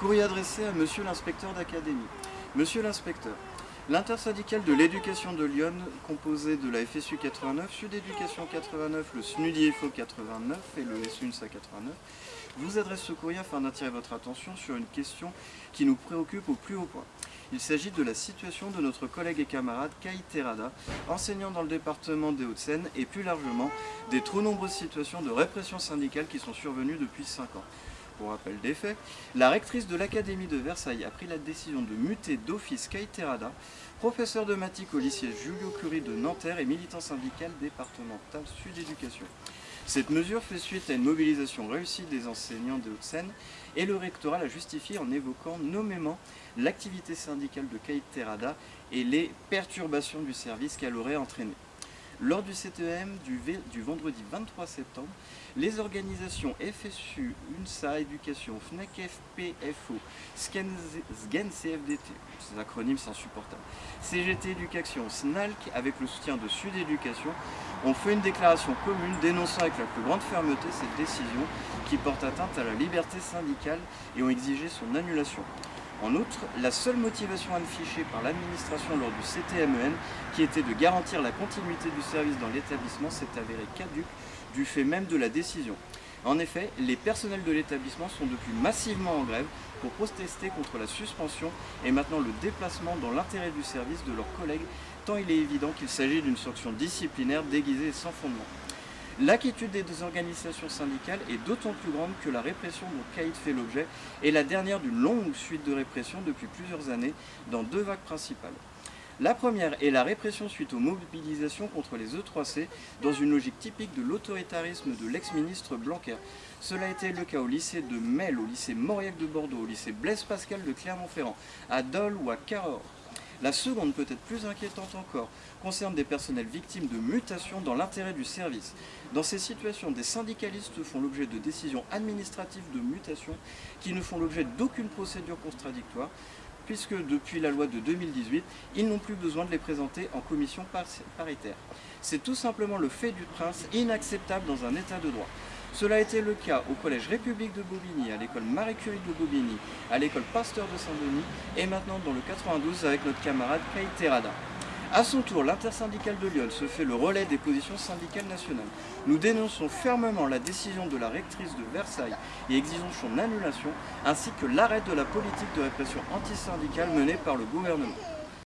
Courrier adressé à Monsieur l'inspecteur d'académie. Monsieur l'inspecteur, l'intersyndicale de l'éducation de Lyon, composée de la FSU 89, Sud Éducation 89, le SNUDIFO 89 et le SUNSA 89, vous adresse ce courrier afin d'attirer votre attention sur une question qui nous préoccupe au plus haut point. Il s'agit de la situation de notre collègue et camarade Kai Terada, enseignant dans le département des Hauts-de-Seine et plus largement des trop nombreuses situations de répression syndicale qui sont survenues depuis 5 ans. Pour rappel des faits, la rectrice de l'Académie de Versailles a pris la décision de muter d'office Kai Terada, professeur de maths au lycée Julio Curie de Nanterre et militant syndical départemental Sud Éducation. Cette mesure fait suite à une mobilisation réussie des enseignants de Haute-Seine et le rectorat l'a justifié en évoquant nommément l'activité syndicale de Kate Terada et les perturbations du service qu'elle aurait entraîné. Lors du CTM du, du, vendredi 23 septembre, les organisations FSU, UNSA Éducation, FNEC FPFO, SGEN CFDT, ces acronymes sont insupportables, CGT Éducation, SNALC, avec le soutien de Sud Éducation, ont fait une déclaration commune dénonçant avec la plus grande fermeté cette décision qui porte atteinte à la liberté syndicale et ont exigé son annulation. En outre, la seule motivation affichée par l'administration lors du CTMEN, qui était de garantir la continuité du service dans l'établissement, s'est avérée caduque du fait même de la décision. En effet, les personnels de l'établissement sont depuis massivement en grève pour protester contre la suspension et maintenant le déplacement dans l'intérêt du service de leurs collègues, tant il est évident qu'il s'agit d'une sanction disciplinaire déguisée et sans fondement. L'inquiétude des organisations syndicales est d'autant plus grande que la répression dont Caïd fait l'objet est la dernière d'une longue suite de répression depuis plusieurs années dans deux vagues principales. La première est la répression suite aux mobilisations contre les E3C dans une logique typique de l'autoritarisme de l'ex-ministre Blanquer. Cela a été le cas au lycée de Mel, au lycée Mauriac de Bordeaux, au lycée Blaise Pascal de Clermont-Ferrand, à Dole ou à Cahors. La seconde, peut-être plus inquiétante encore, concerne des personnels victimes de mutations dans l'intérêt du service. Dans ces situations, des syndicalistes font l'objet de décisions administratives de mutation qui ne font l'objet d'aucune procédure contradictoire, puisque depuis la loi de 2018, ils n'ont plus besoin de les présenter en commission paritaire. C'est tout simplement le fait du prince inacceptable dans un état de droit. Cela a été le cas au Collège République de Bobigny, à l'école Marie Curie de Bobigny, à l'école Pasteur de Saint-Denis et maintenant dans le 92 avec notre camarade Kay Terada. A son tour, l'intersyndicale de Lyon se fait le relais des positions syndicales nationales. Nous dénonçons fermement la décision de la rectrice de Versailles et exigeons son annulation, ainsi que l'arrêt de la politique de répression antisyndicale menée par le gouvernement.